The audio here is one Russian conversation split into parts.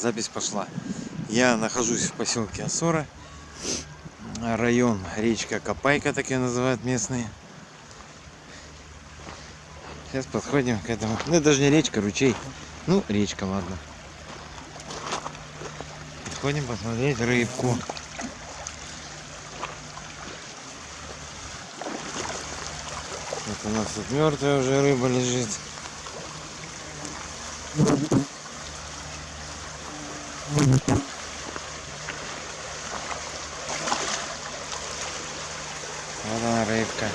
запись пошла. Я нахожусь в поселке Осора. Район речка Копайка, так ее называют местные. Сейчас подходим к этому. Ну, это даже не речка, ручей. Ну, речка, ладно. Подходим посмотреть рыбку. Вот у нас тут мертвая уже рыба лежит. Вот она рыбка.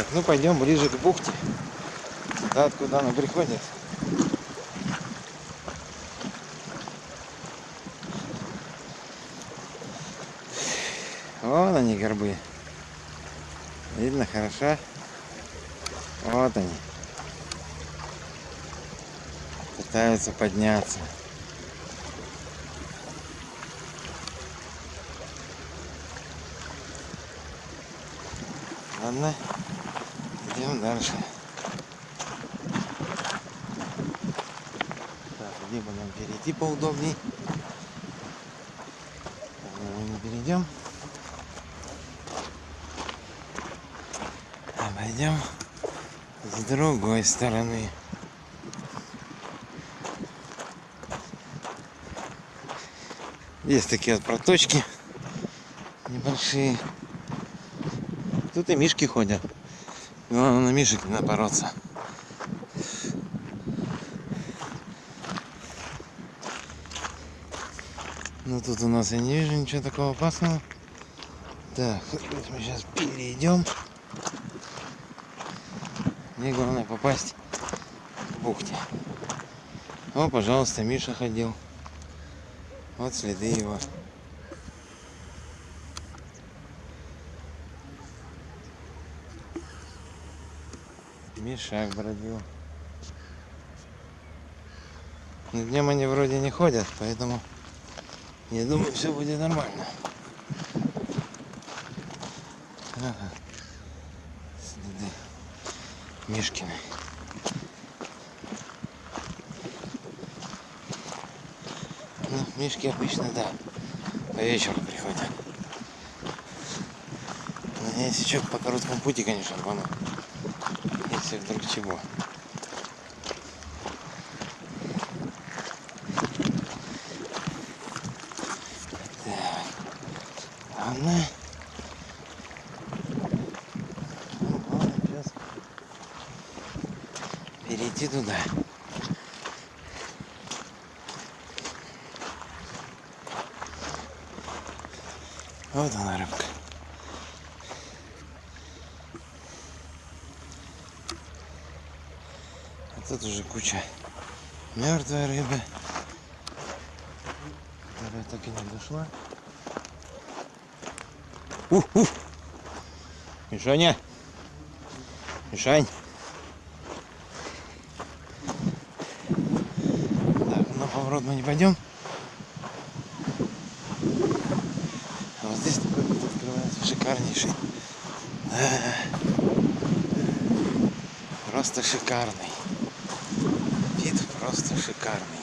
Так, ну пойдем ближе к бухте. Туда, откуда она приходит. Вон они горбы. Видно хорошо. Вот они. Пытаются подняться. Ладно, идем дальше. Так, бы нам перейти поудобней? Мы не перейдем. Обойдем с другой стороны. Есть такие вот проточки небольшие. Тут и мишки ходят. Главное на мишек не напороться. Но тут у нас я не вижу ничего такого опасного. Так, мы сейчас перейдем. Мне главное попасть к бухте. О, пожалуйста, Миша ходил. Вот следы его. Мишак бродил. Но днем они вроде не ходят, поэтому я думаю, все будет нормально. Ага. Следы Мишкины. Ну, Мишки обычно, да, по вечеру приходят. Но если что, по короткому пути, конечно, рвану. Если вдруг чего. Ну, ладно, сейчас перейти туда. Вот она рыбка. А тут уже куча мертвой рыбы, которая так и не дошла. Ух, ух. Мишаня! Мишань! Так, на поворот мы не пойдем. А вот здесь такой вид открывается шикарнейший. Просто шикарный. Просто шикарный.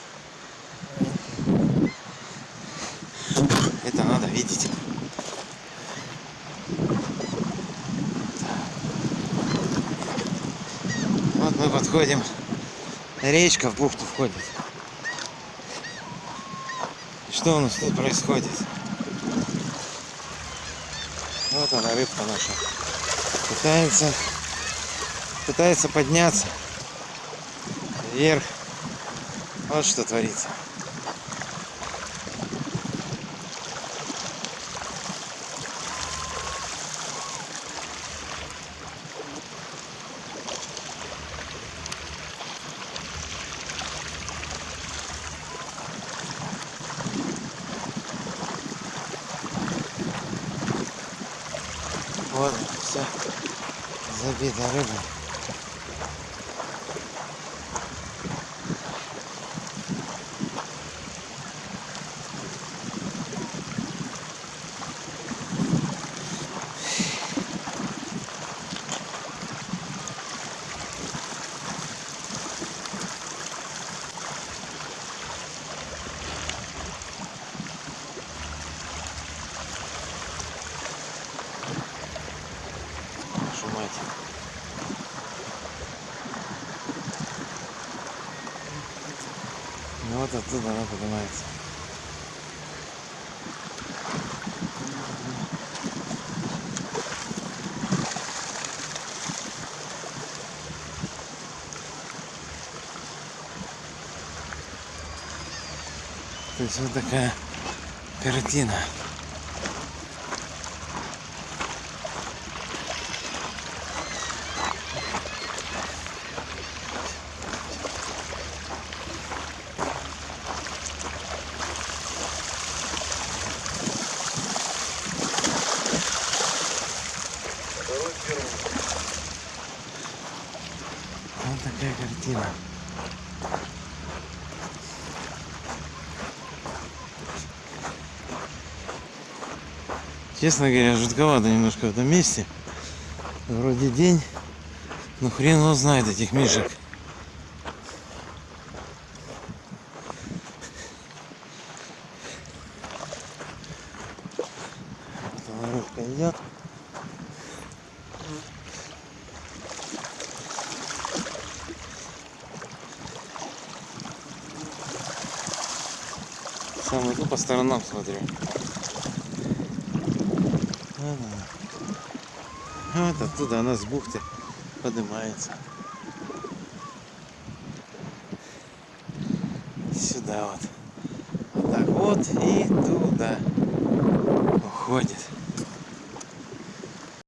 Это надо видеть. Вот мы подходим. Речка в бухту входит. Что у нас тут происходит? Вот она, рыбка наша. Пытается, пытается подняться вверх. Вот что творится. Вот, вся забита рыба. Вашу мать. Ну вот оттуда она поднимается. То есть вот такая картина. Вот такая картина. Честно говоря, жутковато немножко в этом месте. Вроде день, но хрен его знает этих мишек. Рыбка идет. Сам иду по сторонам смотрю. Ага. Вот оттуда она с бухты поднимается. Сюда вот. Вот так вот и туда уходит.